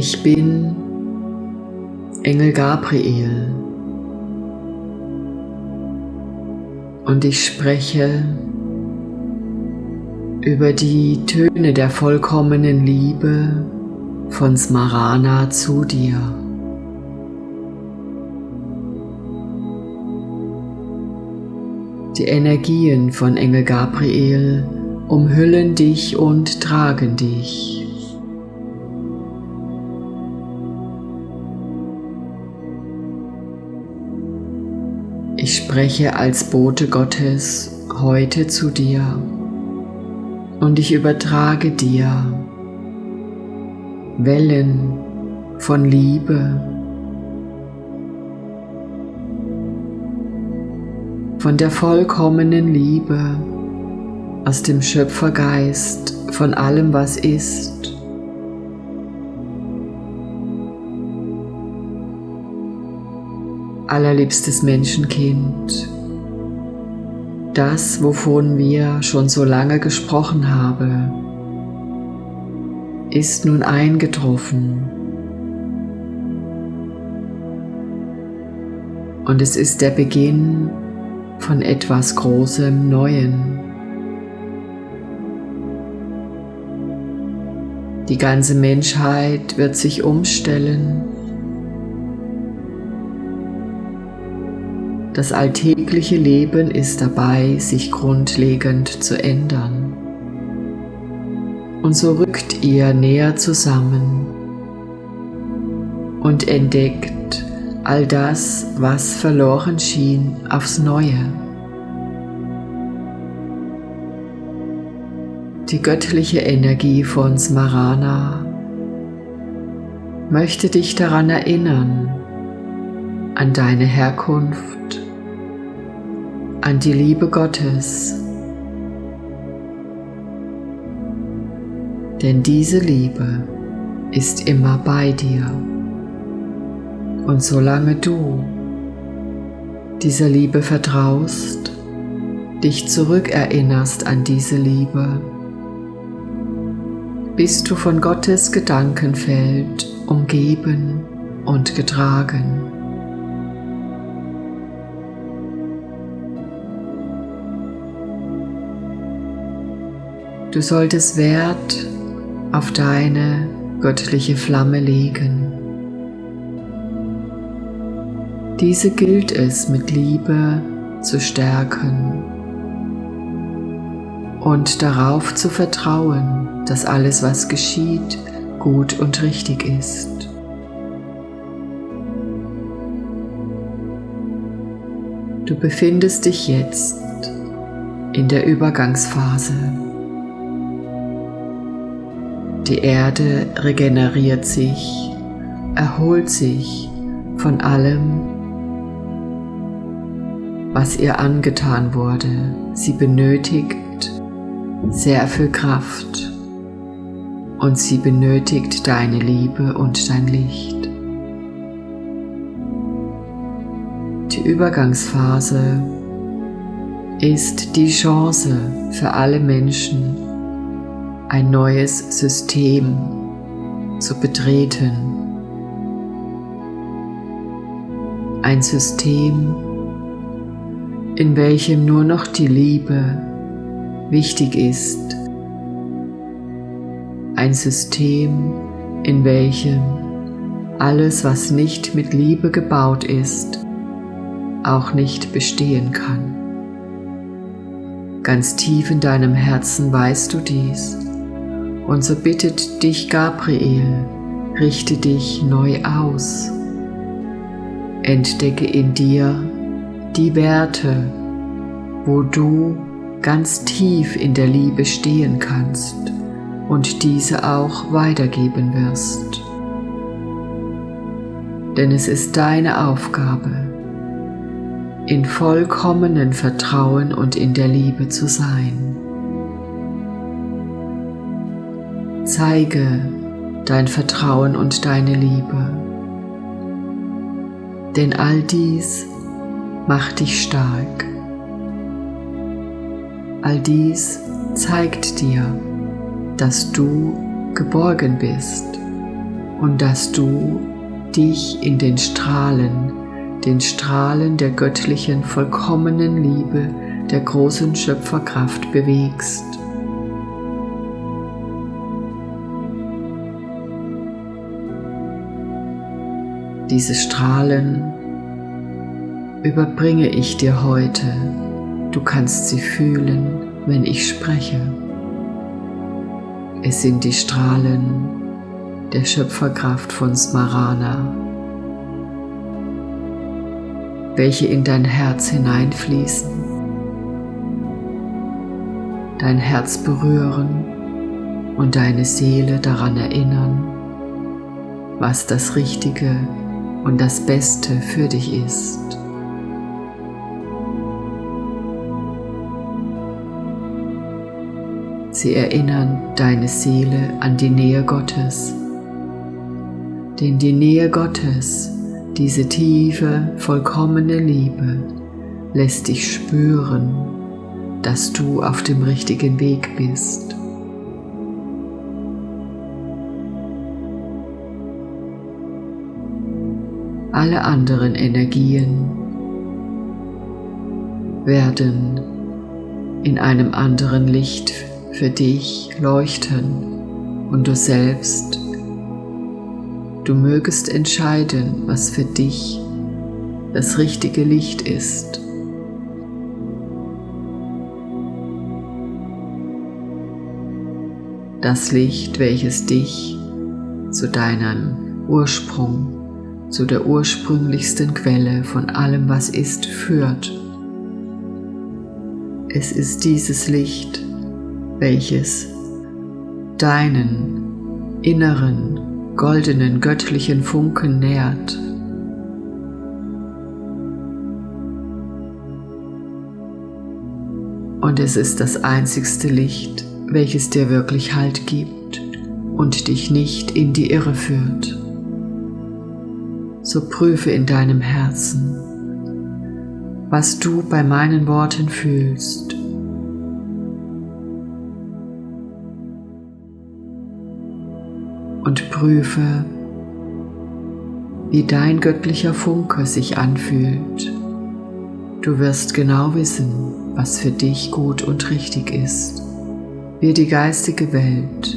Ich bin Engel Gabriel und ich spreche über die Töne der vollkommenen Liebe von Smarana zu dir. Die Energien von Engel Gabriel umhüllen dich und tragen dich. Ich spreche als Bote Gottes heute zu dir und ich übertrage dir Wellen von Liebe, von der vollkommenen Liebe aus dem Schöpfergeist von allem, was ist. Allerliebstes Menschenkind, das, wovon wir schon so lange gesprochen haben, ist nun eingetroffen. Und es ist der Beginn von etwas Großem Neuen. Die ganze Menschheit wird sich umstellen. Das alltägliche Leben ist dabei, sich grundlegend zu ändern. Und so rückt ihr näher zusammen und entdeckt all das, was verloren schien, aufs Neue. Die göttliche Energie von Smarana möchte dich daran erinnern, an deine Herkunft, an die Liebe Gottes, denn diese Liebe ist immer bei dir. Und solange du dieser Liebe vertraust, dich zurückerinnerst an diese Liebe, bist du von Gottes Gedankenfeld umgeben und getragen. Du solltest Wert auf deine göttliche Flamme legen. Diese gilt es mit Liebe zu stärken und darauf zu vertrauen, dass alles, was geschieht, gut und richtig ist. Du befindest dich jetzt in der Übergangsphase. Die Erde regeneriert sich, erholt sich von allem, was ihr angetan wurde. Sie benötigt sehr viel Kraft und sie benötigt deine Liebe und dein Licht. Die Übergangsphase ist die Chance für alle Menschen, ein neues System zu betreten. Ein System, in welchem nur noch die Liebe wichtig ist. Ein System, in welchem alles, was nicht mit Liebe gebaut ist, auch nicht bestehen kann. Ganz tief in deinem Herzen weißt du dies. Und so bittet dich Gabriel, richte dich neu aus. Entdecke in dir die Werte, wo du ganz tief in der Liebe stehen kannst und diese auch weitergeben wirst. Denn es ist deine Aufgabe, in vollkommenen Vertrauen und in der Liebe zu sein. Zeige dein Vertrauen und deine Liebe, denn all dies macht dich stark. All dies zeigt dir, dass du geborgen bist und dass du dich in den Strahlen, den Strahlen der göttlichen vollkommenen Liebe, der großen Schöpferkraft bewegst. Diese Strahlen überbringe ich dir heute. Du kannst sie fühlen, wenn ich spreche. Es sind die Strahlen der Schöpferkraft von Smarana, welche in dein Herz hineinfließen, dein Herz berühren und deine Seele daran erinnern, was das Richtige und das Beste für dich ist. Sie erinnern deine Seele an die Nähe Gottes. Denn die Nähe Gottes, diese tiefe, vollkommene Liebe, lässt dich spüren, dass du auf dem richtigen Weg bist. Alle anderen Energien werden in einem anderen Licht für dich leuchten und du selbst, du mögest entscheiden, was für dich das richtige Licht ist. Das Licht, welches dich zu deinem Ursprung zu der ursprünglichsten Quelle von allem, was ist, führt. Es ist dieses Licht, welches deinen inneren, goldenen, göttlichen Funken nährt. Und es ist das einzigste Licht, welches dir wirklich Halt gibt und dich nicht in die Irre führt so prüfe in deinem Herzen, was du bei meinen Worten fühlst. Und prüfe, wie dein göttlicher Funke sich anfühlt. Du wirst genau wissen, was für dich gut und richtig ist. Wir die geistige Welt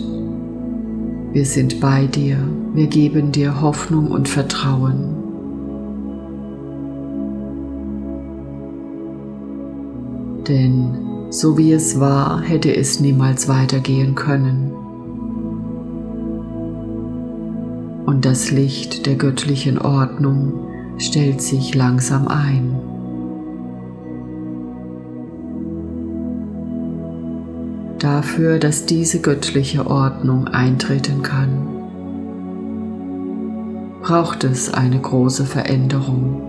wir sind bei dir, wir geben dir Hoffnung und Vertrauen. Denn so wie es war, hätte es niemals weitergehen können. Und das Licht der göttlichen Ordnung stellt sich langsam ein. Dafür, dass diese göttliche Ordnung eintreten kann, braucht es eine große Veränderung.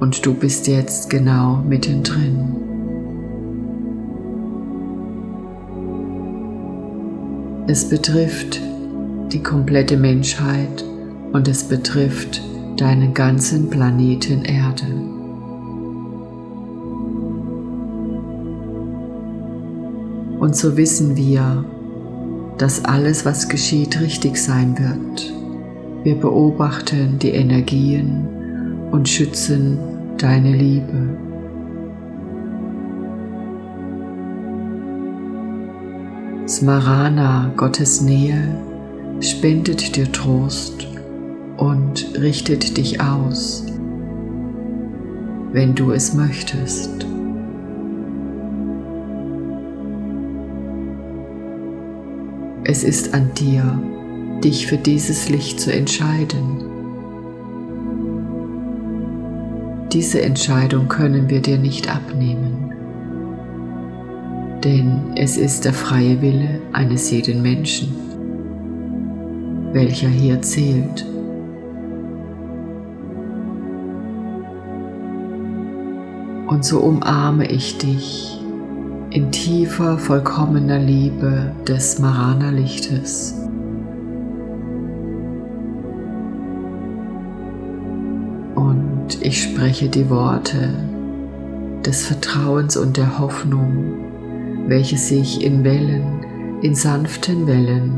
Und du bist jetzt genau mittendrin. Es betrifft die komplette Menschheit und es betrifft deinen ganzen Planeten Erde. Und so wissen wir, dass alles, was geschieht, richtig sein wird. Wir beobachten die Energien und schützen deine Liebe. Smarana, Gottes Nähe, spendet dir Trost und richtet dich aus, wenn du es möchtest. Es ist an dir, dich für dieses Licht zu entscheiden. Diese Entscheidung können wir dir nicht abnehmen, denn es ist der freie Wille eines jeden Menschen, welcher hier zählt. Und so umarme ich dich in tiefer, vollkommener Liebe des Marana-Lichtes. Und ich spreche die Worte des Vertrauens und der Hoffnung, welche sich in Wellen, in sanften Wellen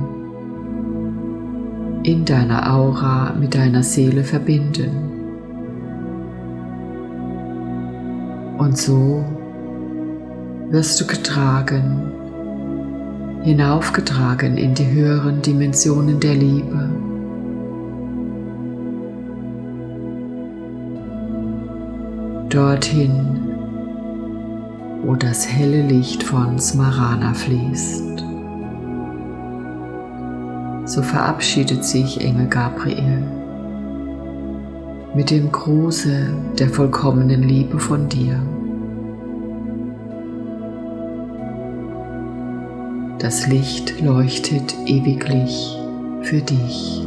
in deiner Aura mit deiner Seele verbinden. Und so wirst du getragen, hinaufgetragen in die höheren Dimensionen der Liebe. Dorthin, wo das helle Licht von Smarana fließt. So verabschiedet sich Engel Gabriel mit dem Gruße der vollkommenen Liebe von dir. Das Licht leuchtet ewiglich für dich.